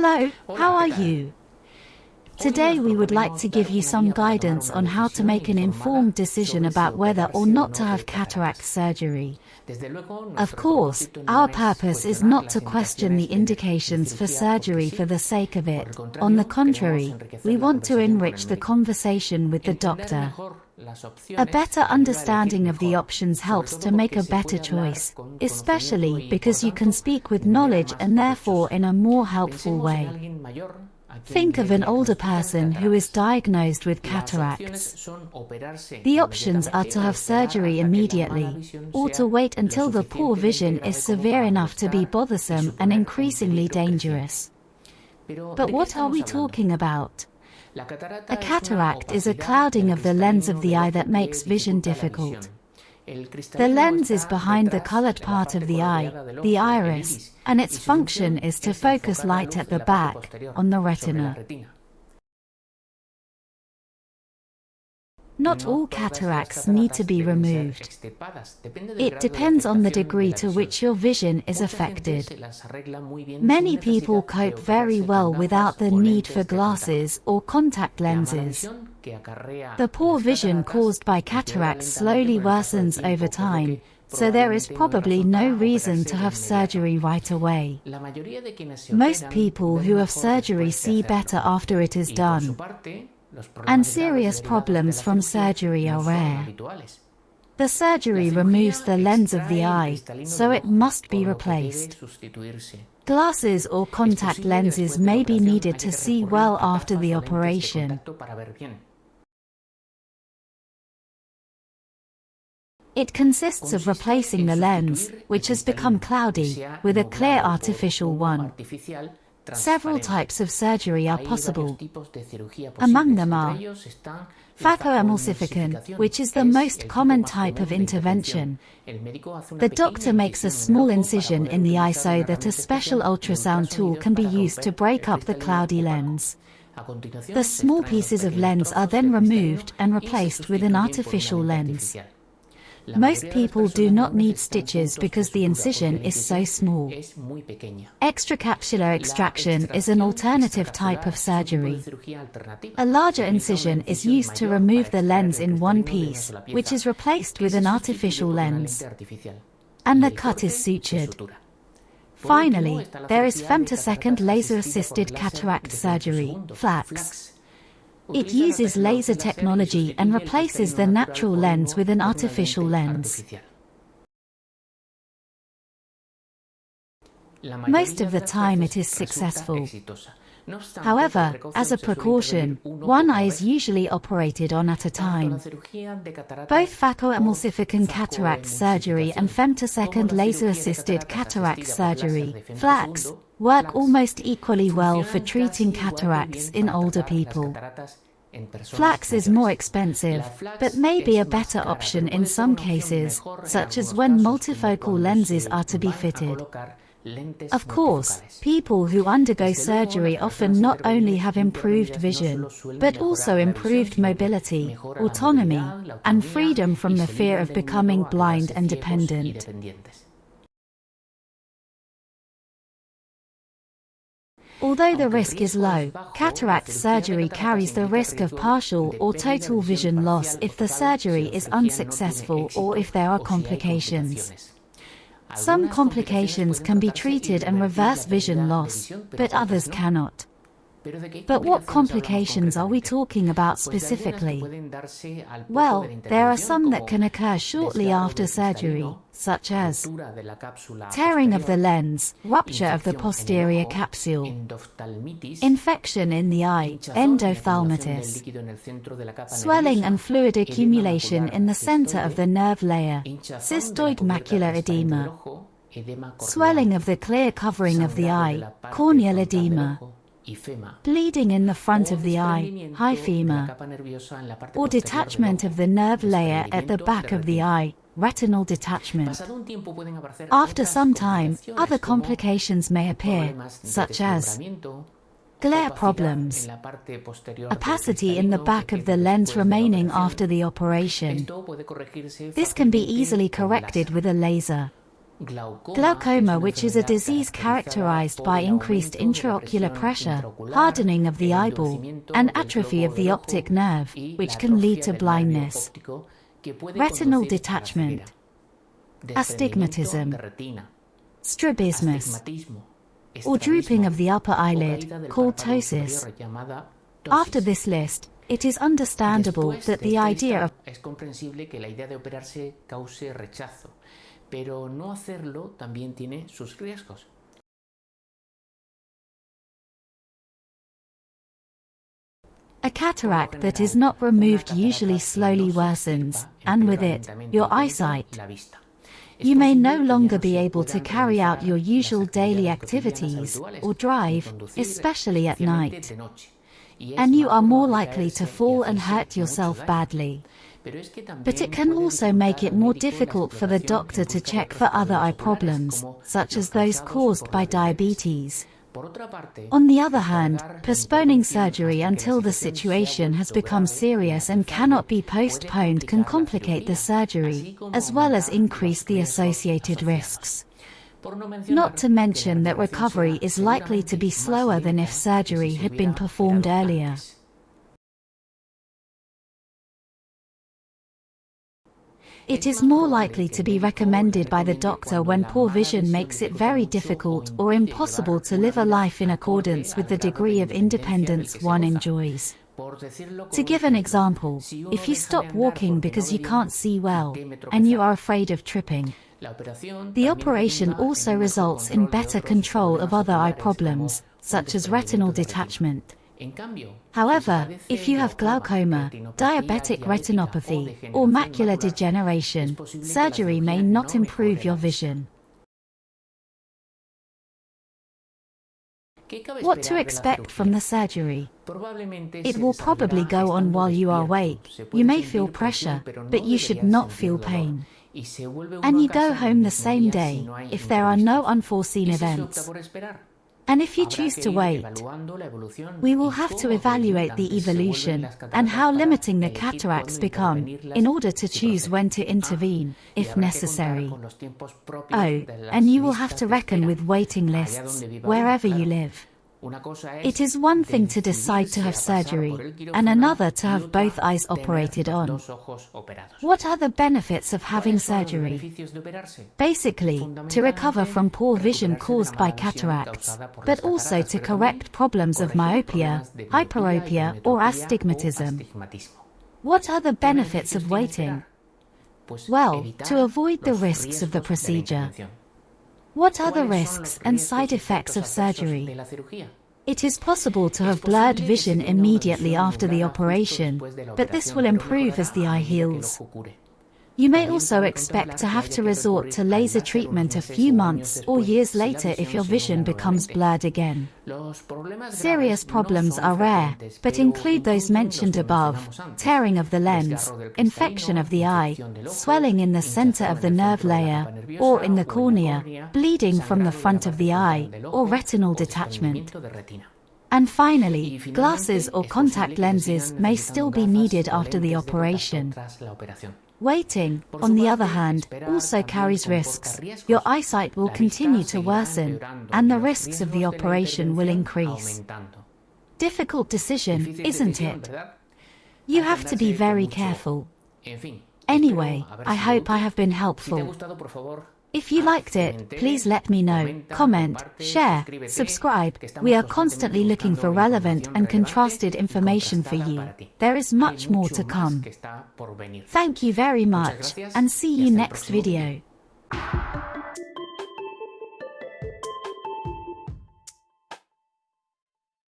Hello, how are you? Today we would like to give you some guidance on how to make an informed decision about whether or not to have cataract surgery. Of course, our purpose is not to question the indications for surgery for the sake of it. On the contrary, we want to enrich the conversation with the doctor. A better understanding of the options helps to make a better choice, especially because you can speak with knowledge and therefore in a more helpful way. Think of an older person who is diagnosed with cataracts. The options are to have surgery immediately, or to wait until the poor vision is severe enough to be bothersome and increasingly dangerous. But what are we talking about? A cataract is a clouding of the lens of the eye that makes vision difficult. The lens is behind the colored part of the eye, the iris, and its function is to focus light at the back, on the retina. Not all cataracts need to be removed. It depends on the degree to which your vision is affected. Many people cope very well without the need for glasses or contact lenses. The poor vision caused by cataracts slowly worsens over time, so there is probably no reason to have surgery right away. Most people who have surgery see better after it is done and serious problems from surgery are rare. The surgery removes the lens of the eye, so it must be replaced. Glasses or contact lenses may be needed to see well after the operation. It consists of replacing the lens, which has become cloudy, with a clear artificial one. Several types of surgery are possible. Among them are phacoemulsification, which is the most common type of intervention. The doctor makes a small incision in the eye so that a special ultrasound tool can be used to break up the cloudy lens. The small pieces of lens are then removed and replaced with an artificial lens. Most people do not need stitches because the incision is so small. Extracapsular extraction is an alternative type of surgery. A larger incision is used to remove the lens in one piece, which is replaced with an artificial lens. And the cut is sutured. Finally, there is femtosecond laser-assisted cataract surgery, FLACS. It uses laser technology and replaces the natural lens with an artificial lens. Most of the time it is successful. However, as a precaution, one eye is usually operated on at a time. Both phacoemulsification cataract surgery and femtosecond laser-assisted cataract surgery, FLACS, work almost equally well for treating cataracts in older people. FLACS is more expensive, but may be a better option in some cases, such as when multifocal lenses are to be fitted. Of course, people who undergo surgery often not only have improved vision, but also improved mobility, autonomy, and freedom from the fear of becoming blind and dependent. Although the risk is low, cataract surgery carries the risk of partial or total vision loss if the surgery is unsuccessful or if there are complications. Some complications can be treated and reverse vision loss, but others cannot. But what complications are we talking about specifically? Well, there are some that can occur shortly after surgery, such as tearing of the lens, rupture of the posterior capsule, infection in the eye, endophthalmitis, swelling and fluid accumulation in the center of the nerve layer, cystoid macular edema, swelling of the clear covering of the eye, corneal edema, bleeding in the front of the eye, hyphema, or detachment of the nerve layer at the back of the eye, retinal detachment. After some time, other complications may appear, such as glare problems, opacity in the back of the lens remaining after the operation. This can be easily corrected with a laser. Glaucoma which is a disease characterized by increased intraocular pressure, hardening of the eyeball, and atrophy of the optic nerve, which can lead to blindness. Retinal detachment. Astigmatism. Strabismus. Or drooping of the upper eyelid, called ptosis. After this list, it is understandable that the idea of pero no hacerlo también tiene sus riesgos. A cataract that is not removed usually slowly worsens, and with it, your eyesight. You may no longer be able to carry out your usual daily activities, or drive, especially at night. And you are more likely to fall and hurt yourself badly. But it can also make it more difficult for the doctor to check for other eye problems, such as those caused by diabetes. On the other hand, postponing surgery until the situation has become serious and cannot be postponed can complicate the surgery, as well as increase the associated risks. Not to mention that recovery is likely to be slower than if surgery had been performed earlier. It is more likely to be recommended by the doctor when poor vision makes it very difficult or impossible to live a life in accordance with the degree of independence one enjoys. To give an example, if you stop walking because you can't see well, and you are afraid of tripping, the operation also results in better control of other eye problems, such as retinal detachment. However, if you have glaucoma, diabetic retinopathy, or macular degeneration, surgery may not improve your vision. What to expect from the surgery? It will probably go on while you are awake. You may feel pressure, but you should not feel pain. And you go home the same day, if there are no unforeseen events. And if you choose to wait, we will have to evaluate the evolution and how limiting the cataracts become in order to choose when to intervene, if necessary. Oh, and you will have to reckon with waiting lists wherever you live. It is one thing to decide to have surgery, and another to have both eyes operated on. What are the benefits of having surgery? Basically, to recover from poor vision caused by cataracts, but also to correct problems of myopia, hyperopia or astigmatism. What are the benefits of waiting? Well, to avoid the risks of the procedure. What are the risks and side effects of surgery? It is possible to have blurred vision immediately after the operation, but this will improve as the eye heals. You may also expect to have to resort to laser treatment a few months or years later if your vision becomes blurred again. Serious problems are rare, but include those mentioned above, tearing of the lens, infection of the eye, swelling in the center of the nerve layer, or in the cornea, bleeding from the front of the eye, or retinal detachment. And finally, glasses or contact lenses may still be needed after the operation. Waiting, on the other hand, also carries risks. Your eyesight will continue to worsen, and the risks of the operation will increase. Difficult decision, isn't it? You have to be very careful. Anyway, I hope I have been helpful. If you liked it, please let me know, comment, share, subscribe. We are constantly looking for relevant and contrasted information for you. There is much more to come. Thank you very much, and see you next video.